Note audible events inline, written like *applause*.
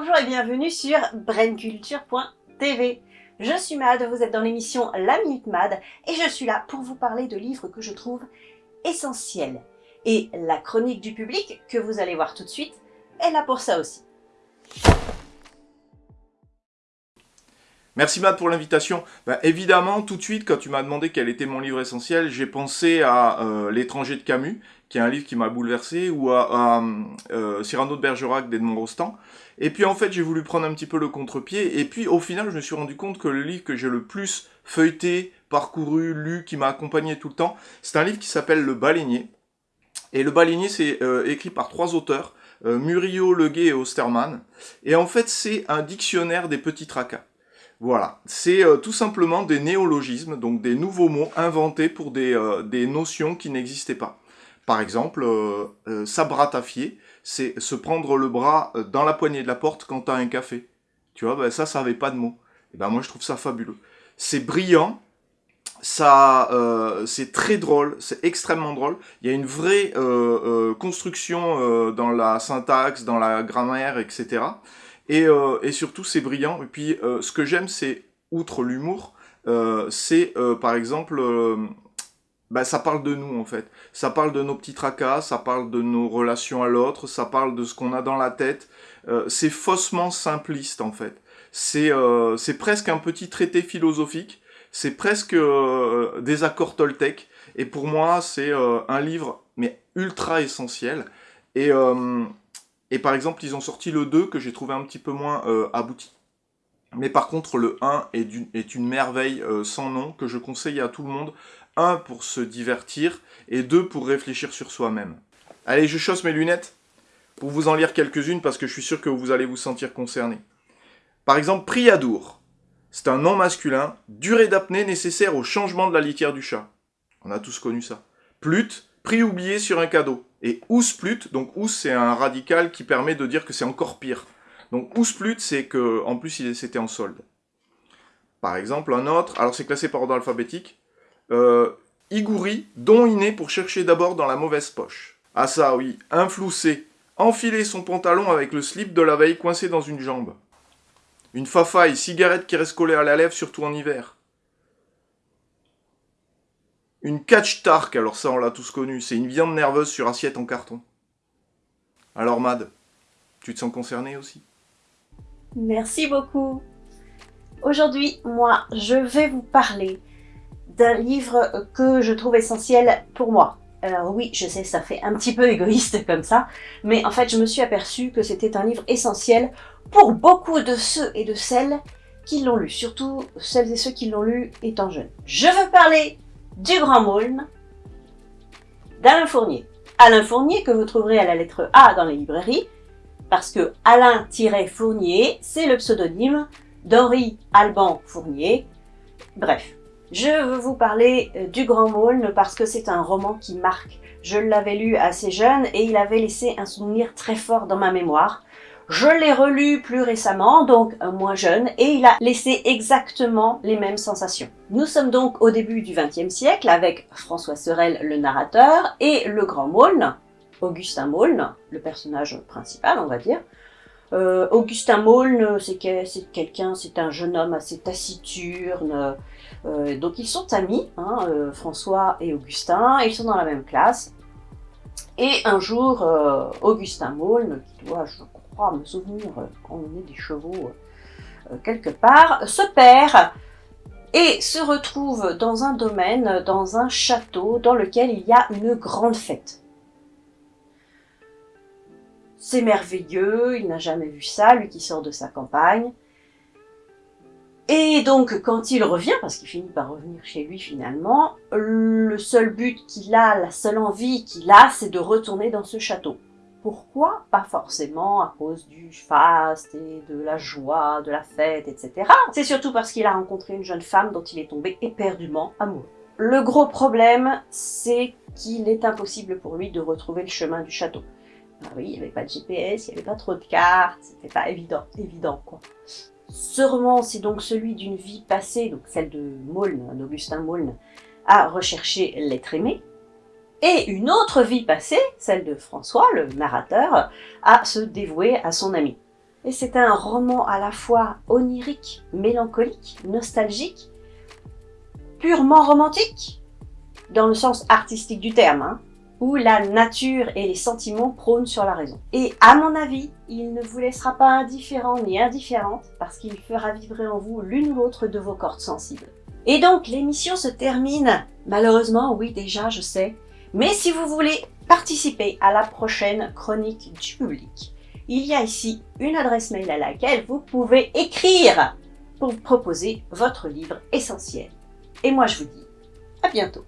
Bonjour et bienvenue sur brainculture.tv. Je suis Mad, vous êtes dans l'émission La Minute Mad et je suis là pour vous parler de livres que je trouve essentiels. Et la chronique du public, que vous allez voir tout de suite, est là pour ça aussi. Merci Matt pour l'invitation. Ben, évidemment, tout de suite, quand tu m'as demandé quel était mon livre essentiel, j'ai pensé à euh, L'étranger de Camus, qui est un livre qui m'a bouleversé, ou à, euh, Cyrano de Bergerac d'Edmond Rostand. Et puis en fait, j'ai voulu prendre un petit peu le contre-pied, et puis au final, je me suis rendu compte que le livre que j'ai le plus feuilleté, parcouru, lu, qui m'a accompagné tout le temps, c'est un livre qui s'appelle Le Baleinier. Et Le Baleinier, c'est euh, écrit par trois auteurs, Murillo, Leguet et Osterman. Et en fait, c'est un dictionnaire des petits tracas. Voilà, c'est euh, tout simplement des néologismes, donc des nouveaux mots inventés pour des, euh, des notions qui n'existaient pas. Par exemple, euh, s'abratafier, c'est se prendre le bras dans la poignée de la porte quand t'as un café. Tu vois, ben ça, ça n'avait pas de mots. Et ben moi, je trouve ça fabuleux. C'est brillant, ça, c'est très drôle, c'est extrêmement drôle. Il y a une vraie construction dans la syntaxe, dans la grammaire, etc. Euh, et, surtout, c'est brillant. Et puis, euh, ce que j'aime, c'est, outre l'humour, euh, c'est, par exemple, bah, ça parle de nous, en fait. Ça parle de nos petits tracas, ça parle de nos relations à l'autre, ça parle de ce qu'on a dans la tête. c'est faussement simpliste, en fait. C'est presque un petit traité philosophique. C'est presque des accords Toltec. Et pour moi, c'est un livre, mais ultra essentiel. Et, et par exemple, ils ont sorti le 2 que j'ai trouvé un petit peu moins euh, abouti. Mais par contre, le 1 est, une merveille euh, sans nom que je conseille à tout le monde. 1 pour se divertir et 2 pour réfléchir sur soi-même. Allez, je chausse mes lunettes pour vous en lire quelques-unes parce que je suis sûr que vous allez vous sentir concerné. Par exemple, Priadour. C'est un nom masculin, durée d'apnée nécessaire au changement de la litière du chat. On a tous connu ça. Plut, prix oublié sur un cadeau. Et Ousplut, donc Ous c'est un radical qui permet de dire que c'est encore pire. Donc Ousplut c'est que en plus c'était en solde. Par exemple un autre, alors c'est classé par ordre alphabétique, euh, Igouri, don inné pour chercher d'abord dans la mauvaise poche. Ah ça oui, infloussé, enfiler son pantalon avec le slip de la veille coincé dans une jambe. Une fafaille, cigarette qui reste collée à la lèvre surtout en hiver. Une catch tark, alors ça on l'a tous connu, c'est une viande nerveuse sur assiette en carton. Alors Mad, tu te sens concerné aussi? Merci beaucoup Aujourd'hui, moi, je vais vous parler d'un livre que je trouve essentiel pour moi. Alors oui, je sais, ça fait un petit peu égoïste *laughs* comme ça, mais en fait, je me suis aperçue que c'était un livre essentiel pour beaucoup de ceux et de celles qui l'ont lu, surtout celles et ceux qui l'ont lu étant jeunes. Je veux parler du Grand Maulne d'Alain Fournier. Alain Fournier que vous trouverez à la lettre A dans les librairies, parce que Alain-Fournier, c'est le pseudonyme d'Henri Alban Fournier. Bref, je veux vous parler euh, du Grand Maulne parce que c'est un roman qui marque. Je l'avais lu assez jeune et il avait laissé un souvenir très fort dans ma mémoire. Je l'ai relu plus récemment, donc moins jeune, et il a laissé exactement les mêmes sensations. Nous sommes donc au début du XXe siècle avec François Sorel, le narrateur, et le grand Maulne, Augustin Maulne, le personnage principal, on va dire. Euh, Augustin Maulne, c'est quelqu'un, c'est un jeune homme assez taciturne, euh, donc ils sont amis, hein, euh, François et Augustin, ils sont dans la même classe. Et un jour, Augustin Maulne, qui doit, je à me souvenir emmener des chevaux euh, quelque part, se perd et se retrouve dans un domaine, dans un château dans lequel il y a une grande fête. C'est merveilleux, il n'a jamais vu ça, lui qui sort de sa campagne. Et donc, quand il revient, parce qu'il finit par revenir chez lui finalement, le seul but qu'il a, la seule envie qu'il a, c'est de retourner dans ce château. Pourquoi Pas forcément à cause du faste et de la joie, de la fête, etc. C'est surtout parce qu'il a rencontré une jeune femme dont il est tombé éperdument amoureux. Le gros problème, c'est qu'il est impossible pour lui de retrouver le chemin du château. Ah oui, il n'y avait pas de GPS, il n'y avait pas trop de cartes, c'était pas évident, évident quoi. Ce roman, c'est donc celui d'une vie passée, donc celle de Maulne, d'Augustin Maulne, à rechercher l'être aimé, et une autre vie passée, celle de François, le narrateur, à se dévouer à son ami. Et c'est un roman à la fois onirique, mélancolique, nostalgique, purement romantique, dans le sens artistique du terme, hein, où la nature et les sentiments prônent sur la raison. Et à mon avis, il ne vous laissera pas indifférent ni indifférente, parce qu'il fera vibrer en vous l'une ou l'autre de vos cordes sensibles. Et donc, l'émission se termine, malheureusement, oui déjà, je sais, mais si vous voulez participer à la prochaine chronique du public, il y a ici une adresse mail à laquelle vous pouvez écrire pour proposer votre livre essentiel. Et moi je vous dis à bientôt